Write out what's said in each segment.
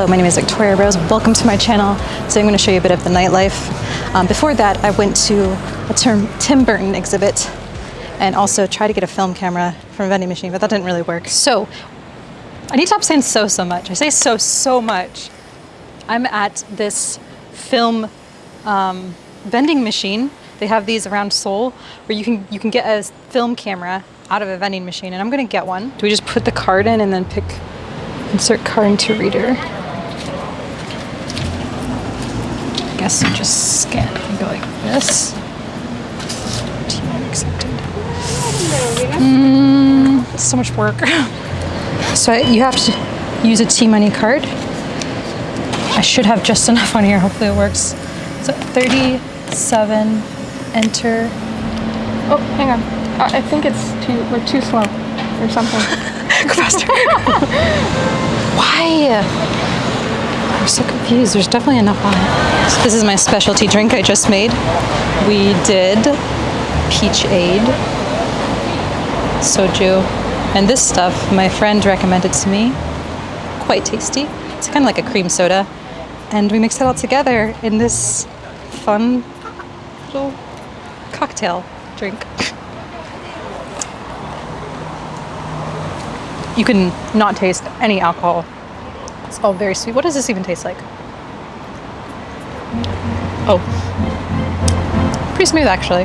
Hello, my name is Victoria Rose. Welcome to my channel. Today I'm going to show you a bit of the nightlife. Um, before that, I went to a Tim Burton exhibit and also tried to get a film camera from a vending machine, but that didn't really work. So I need to stop saying so so much. I say so so much. I'm at this film um, vending machine. They have these around Seoul where you can you can get a film camera out of a vending machine, and I'm gonna get one. Do we just put the card in and then pick insert card into reader? I you just scan and go like this. Mm, so much work. so you have to use a T-Money card. I should have just enough on here. Hopefully it works. So 37, enter. Oh, hang on. Uh, I think it's too, we're too slow or something. Go faster. Why? So confused. There's definitely enough on it. This is my specialty drink I just made. We did peach aid, soju, and this stuff my friend recommended to me. Quite tasty. It's kind of like a cream soda. And we mixed it all together in this fun little cocktail drink. You can not taste any alcohol. It's all very sweet. What does this even taste like? Oh, pretty smooth actually.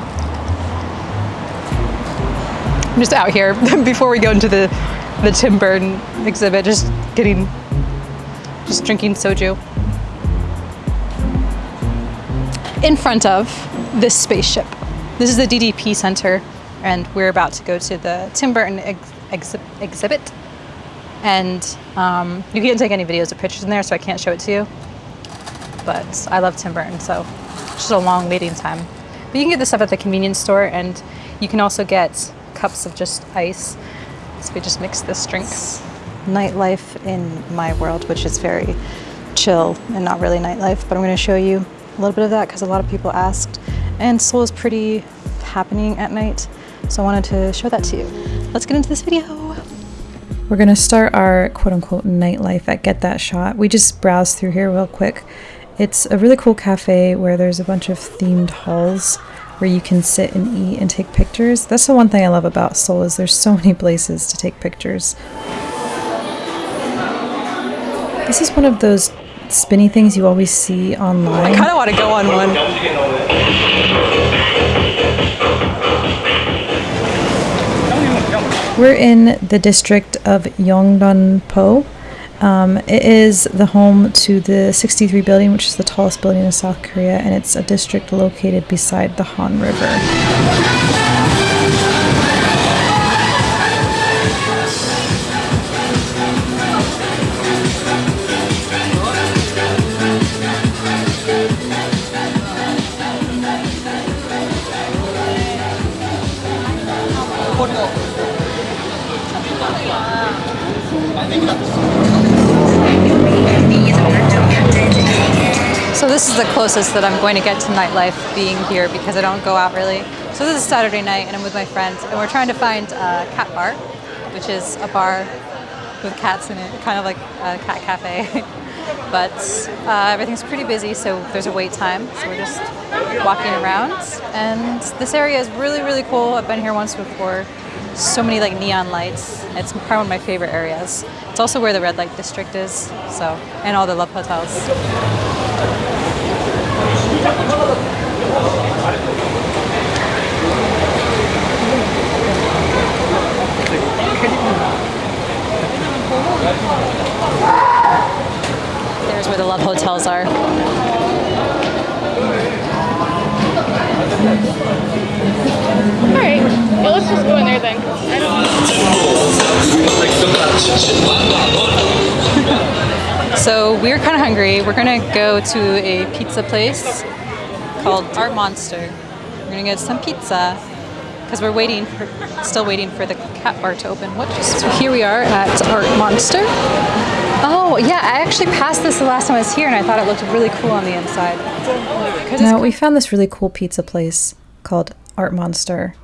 I'm just out here before we go into the the Tim Burton exhibit, just getting, just drinking soju in front of this spaceship. This is the DDP Center, and we're about to go to the Tim Burton ex ex exhibit. And um, you can't take any videos or pictures in there, so I can't show it to you. But I love Tim Burton, so it's just a long waiting time. But you can get this stuff at the convenience store, and you can also get cups of just ice. So we just mix this drink. Nightlife in my world, which is very chill and not really nightlife, but I'm going to show you a little bit of that because a lot of people asked. And Seoul is pretty happening at night, so I wanted to show that to you. Let's get into this video. We're gonna start our quote unquote nightlife at Get That Shot. We just browsed through here real quick. It's a really cool cafe where there's a bunch of themed halls where you can sit and eat and take pictures. That's the one thing I love about Seoul is there's so many places to take pictures. This is one of those spinny things you always see online. I kind of want to go on one. We're in the district of Yeongdeung-po. Um, it is the home to the 63 building, which is the tallest building in South Korea, and it's a district located beside the Han River. This is the closest that I'm going to get to nightlife being here because I don't go out really. So this is Saturday night and I'm with my friends and we're trying to find a cat bar, which is a bar with cats in it, kind of like a cat cafe. but uh, everything's pretty busy, so there's a wait time. So we're just walking around and this area is really, really cool. I've been here once before. So many like neon lights. It's probably one of my favorite areas. It's also where the red light district is, so, and all the love hotels. There's where the love hotels are. Alright, well, let's just go in there then. I don't so we're kind of hungry. We're gonna go to a pizza place called Art Monster. We're gonna get some pizza because we're waiting for, still waiting for the cat bar to open. What? So here we are at Art Monster. Oh yeah, I actually passed this the last time I was here and I thought it looked really cool on the inside. Now we found this really cool pizza place called Art Monster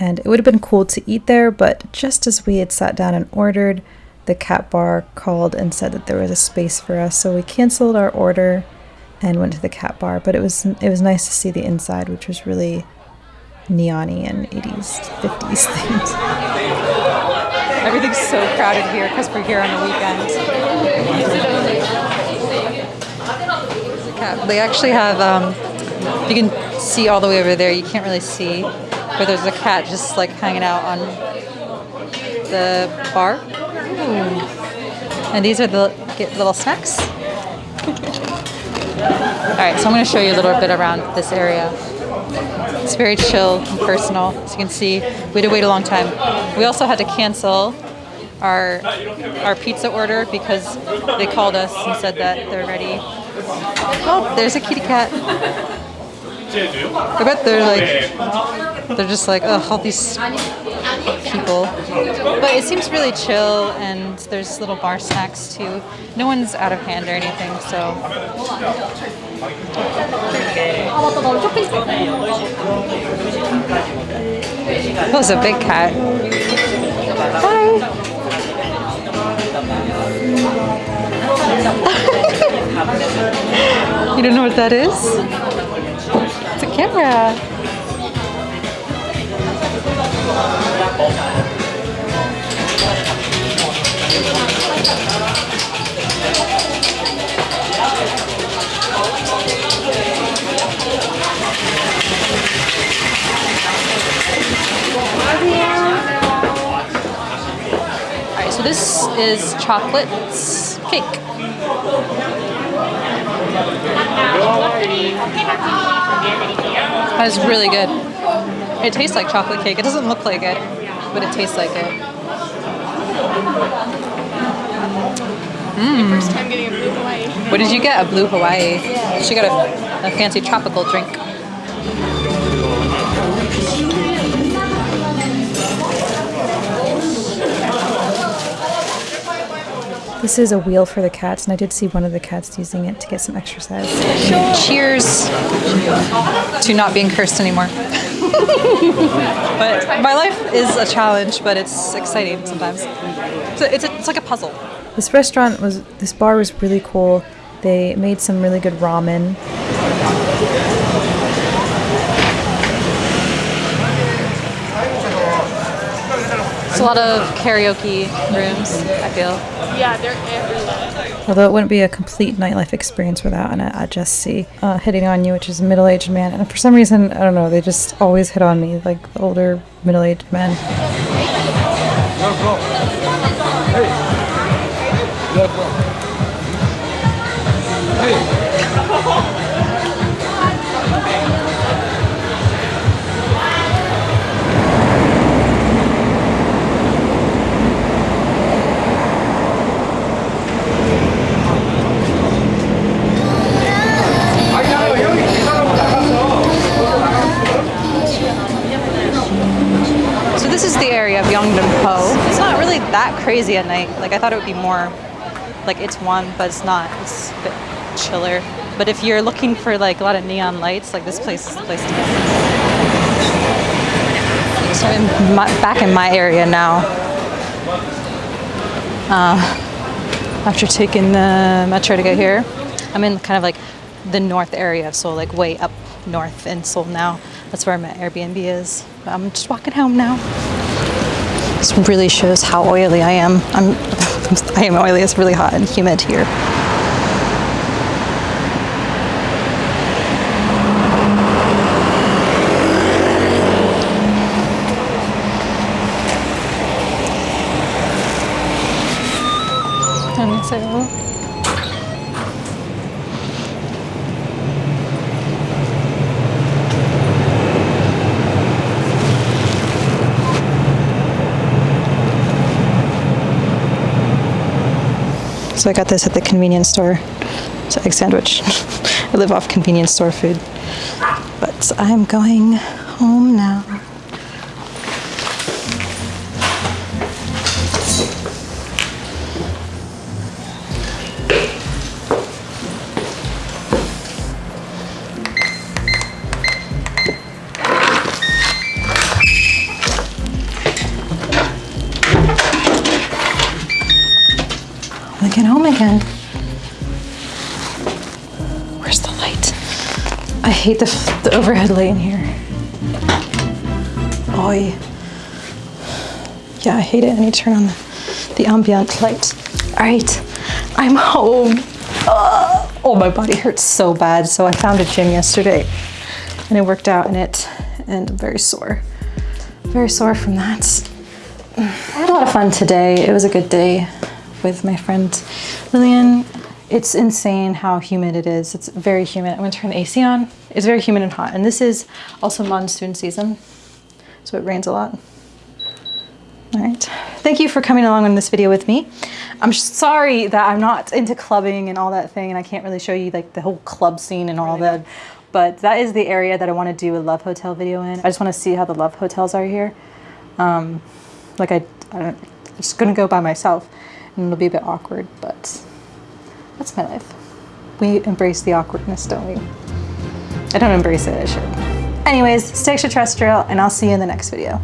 and it would have been cool to eat there, but just as we had sat down and ordered, the cat bar called and said that there was a space for us, so we canceled our order and went to the cat bar. But it was it was nice to see the inside, which was really neony and 80s, 50s themed. Everything's so crowded here because we're here on the weekend. They actually have, um, you can see all the way over there. You can't really see, but there's a cat just like hanging out on the bar. And these are the little snacks. All right, so I'm going to show you a little bit around this area. It's very chill and personal. As you can see, we had to wait a long time. We also had to cancel our our pizza order because they called us and said that they're ready. Oh, there's a kitty cat. I bet they're like they're just like oh all these people. But it seems really chill and there's little bar snacks too. No one's out of hand or anything, so that was a big cat. Hi. you don't know what that is? It's a camera. All right, so this is chocolate cake. That is really good. It tastes like chocolate cake. It doesn't look like it, but it tastes like it. First time getting a blue Hawaii. What did you get? A blue Hawaii. She got a, a fancy tropical drink. This is a wheel for the cats, and I did see one of the cats using it to get some exercise. Cheers to not being cursed anymore. but my life is a challenge, but it's exciting sometimes. So it's, a, it's like a puzzle. This restaurant was, this bar was really cool. They made some really good ramen. It's a lot of karaoke rooms, I feel. Yeah, they're everywhere. Although it wouldn't be a complete nightlife experience without an ahjussi uh, hitting on you, which is a middle-aged man. And for some reason, I don't know, they just always hit on me, like the older middle-aged men. So this is the area of Yeongdeung-po. It's not really that crazy at night. Like I thought it would be more like it's one, but it's not. It's a bit chiller. But if you're looking for like a lot of neon lights, like this place is the place to go. So I'm back in my area now. Uh, after taking the metro to get here, I'm in kind of like the north area Seoul, like way up north in Seoul now. That's where my Airbnb is. I'm just walking home now. This really shows how oily I am. I'm, I am oily. It's really hot and humid here. 안녕하세요. So I got this at the convenience store. It's an egg sandwich. I live off convenience store food. But I'm going home now. Again. Where's the light? I hate the, the overhead light in here. Oi. Yeah, I hate it. I need to turn on the, the ambient light. All right, I'm home. Ugh. Oh, my body hurts so bad. So I found a gym yesterday and I worked out in it and I'm very sore. Very sore from that. I had a lot of fun today. It was a good day with my friend Lillian. It's insane how humid it is. It's very humid. I'm gonna turn the AC on. It's very humid and hot. And this is also monsoon season, so it rains a lot. All right, thank you for coming along on this video with me. I'm sorry that I'm not into clubbing and all that thing and I can't really show you like the whole club scene and all that, but that is the area that I wanna do a love hotel video in. I just wanna see how the love hotels are here. Um, like I, I don't, just gonna go by myself and it'll be a bit awkward, but that's my life. We embrace the awkwardness, don't we? I don't embrace it, I should. Anyways, stay extraterrestrial and I'll see you in the next video.